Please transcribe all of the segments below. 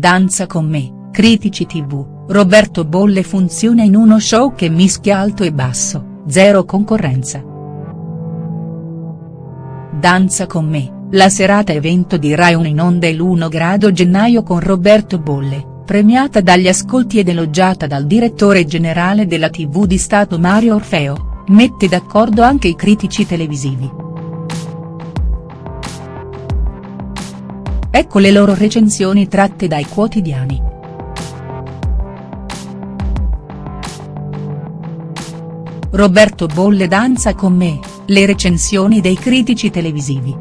Danza con me, Critici tv, Roberto Bolle funziona in uno show che mischia alto e basso, zero concorrenza. Danza con me, la serata evento di Rai 1 in onda l'1 grado gennaio con Roberto Bolle, premiata dagli ascolti ed elogiata dal direttore generale della TV di Stato Mario Orfeo, mette d'accordo anche i critici televisivi. Ecco le loro recensioni tratte dai quotidiani. Roberto Bolle danza con me, le recensioni dei critici televisivi.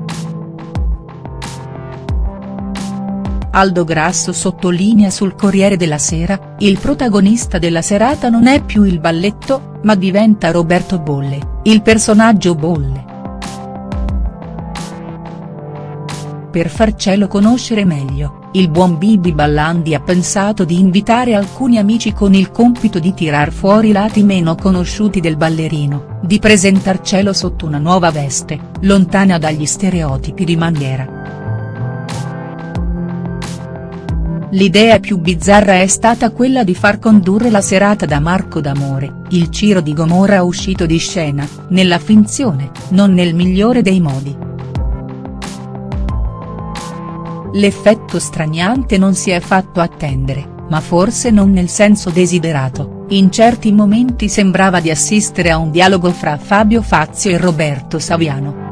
Aldo Grasso sottolinea sul Corriere della Sera, il protagonista della serata non è più il balletto, ma diventa Roberto Bolle, il personaggio Bolle. Per farcelo conoscere meglio, il buon Bibi Ballandi ha pensato di invitare alcuni amici con il compito di tirar fuori i lati meno conosciuti del ballerino, di presentarcelo sotto una nuova veste, lontana dagli stereotipi di maniera. L'idea più bizzarra è stata quella di far condurre la serata da Marco D'Amore, il Ciro di Gomorra uscito di scena, nella finzione, non nel migliore dei modi. L'effetto straniante non si è fatto attendere, ma forse non nel senso desiderato, in certi momenti sembrava di assistere a un dialogo fra Fabio Fazio e Roberto Saviano.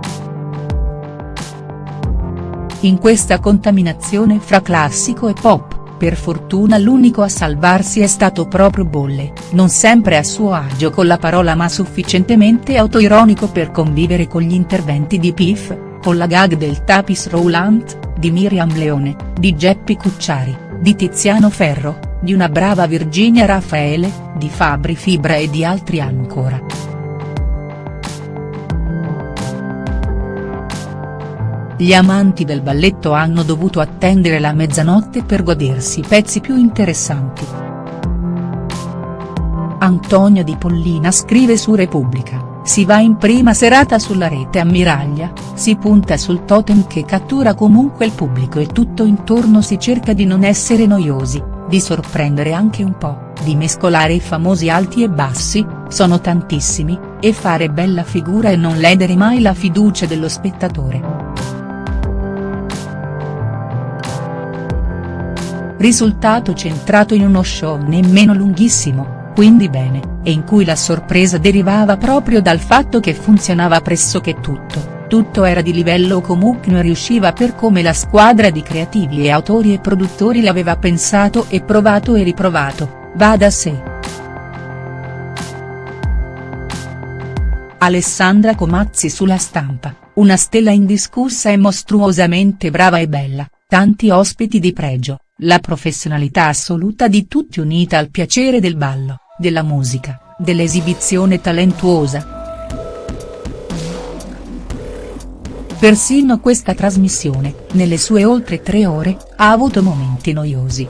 In questa contaminazione fra classico e pop, per fortuna l'unico a salvarsi è stato proprio Bolle, non sempre a suo agio con la parola ma sufficientemente autoironico per convivere con gli interventi di Piff, con la gag del tapis roulant, di Miriam Leone, di Geppi Cucciari, di Tiziano Ferro, di una brava Virginia Raffaele, di Fabri Fibra e di altri ancora. Gli amanti del balletto hanno dovuto attendere la mezzanotte per godersi i pezzi più interessanti. Antonio Di Pollina scrive su Repubblica. Si va in prima serata sulla rete ammiraglia, si punta sul totem che cattura comunque il pubblico e tutto intorno si cerca di non essere noiosi, di sorprendere anche un po', di mescolare i famosi alti e bassi, sono tantissimi, e fare bella figura e non ledere mai la fiducia dello spettatore. Risultato centrato in uno show nemmeno lunghissimo, quindi bene, e in cui la sorpresa derivava proprio dal fatto che funzionava pressoché tutto, tutto era di livello o comunque non riusciva per come la squadra di creativi e autori e produttori l'aveva pensato e provato e riprovato, va da sé. Alessandra Comazzi sulla stampa, una stella indiscussa e mostruosamente brava e bella, tanti ospiti di pregio, la professionalità assoluta di tutti unita al piacere del ballo della musica, dell'esibizione talentuosa. Persino questa trasmissione, nelle sue oltre tre ore, ha avuto momenti noiosi.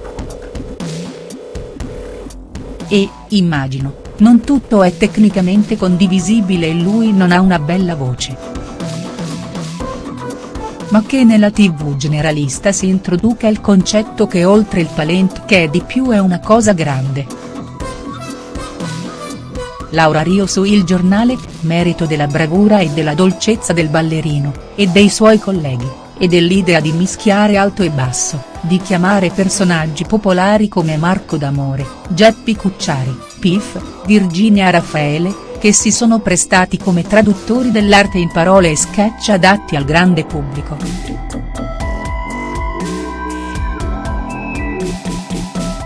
E, immagino, non tutto è tecnicamente condivisibile e lui non ha una bella voce. Ma che nella tv generalista si introduca il concetto che oltre il talento che è di più è una cosa grande. Laura Rio su Il Giornale, merito della bravura e della dolcezza del ballerino, e dei suoi colleghi, e dell'idea di mischiare alto e basso, di chiamare personaggi popolari come Marco D'Amore, Geppi Cucciari, Piff, Virginia Raffaele, che si sono prestati come traduttori dell'arte in parole e sketch adatti al grande pubblico.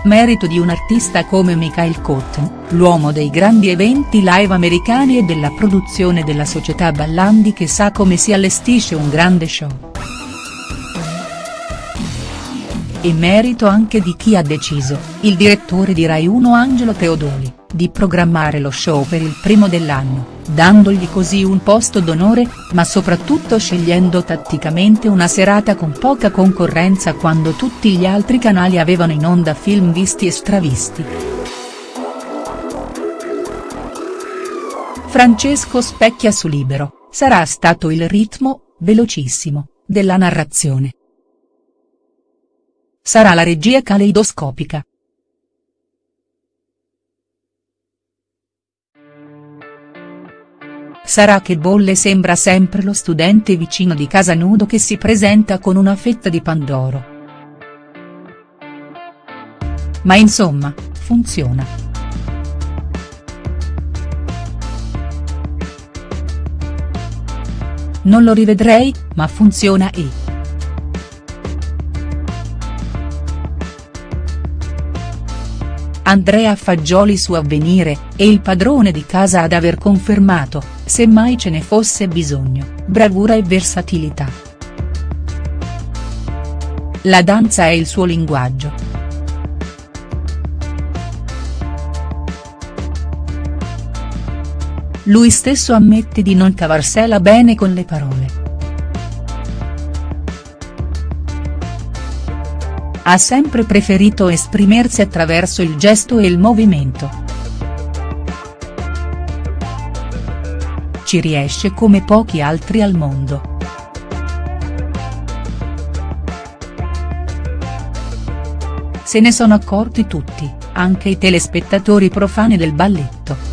Merito di un artista come Michael Cotton, l'uomo dei grandi eventi live americani e della produzione della società Ballandi che sa come si allestisce un grande show. E merito anche di chi ha deciso, il direttore di Rai 1 Angelo Teodoli, di programmare lo show per il primo dell'anno dandogli così un posto d'onore, ma soprattutto scegliendo tatticamente una serata con poca concorrenza quando tutti gli altri canali avevano in onda film visti e stravisti. Francesco specchia su Libero, sarà stato il ritmo, velocissimo, della narrazione. sarà la regia caleidoscopica. Sarà che Bolle sembra sempre lo studente vicino di casa nudo che si presenta con una fetta di pandoro. Ma insomma, funziona. Non lo rivedrei, ma funziona e. Andrea Fagioli su Avvenire, e il padrone di casa ad aver confermato, se mai ce ne fosse bisogno, bravura e versatilità. La danza è il suo linguaggio. Lui stesso ammette di non cavarsela bene con le parole. Ha sempre preferito esprimersi attraverso il gesto e il movimento. Ci riesce come pochi altri al mondo. Se ne sono accorti tutti, anche i telespettatori profani del balletto.